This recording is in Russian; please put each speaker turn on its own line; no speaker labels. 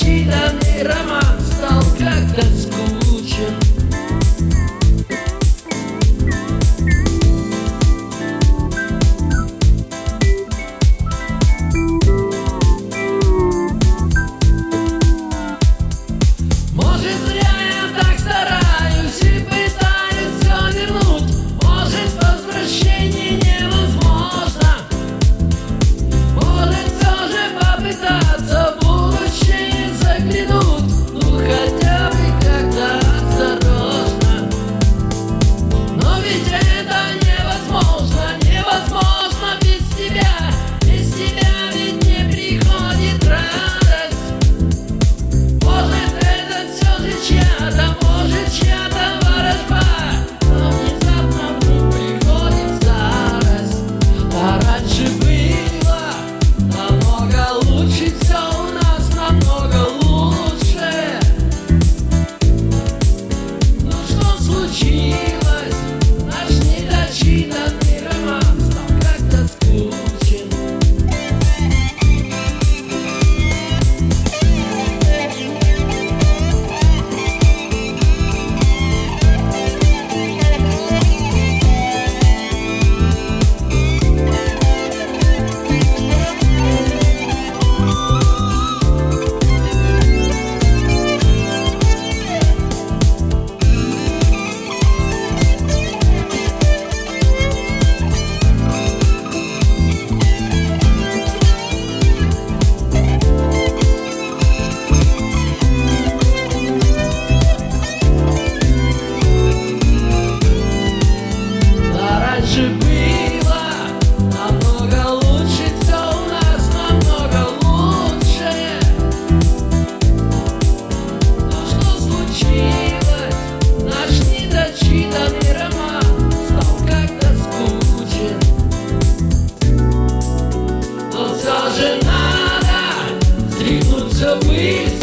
marchita mi rama же надо стряхнуться быстро.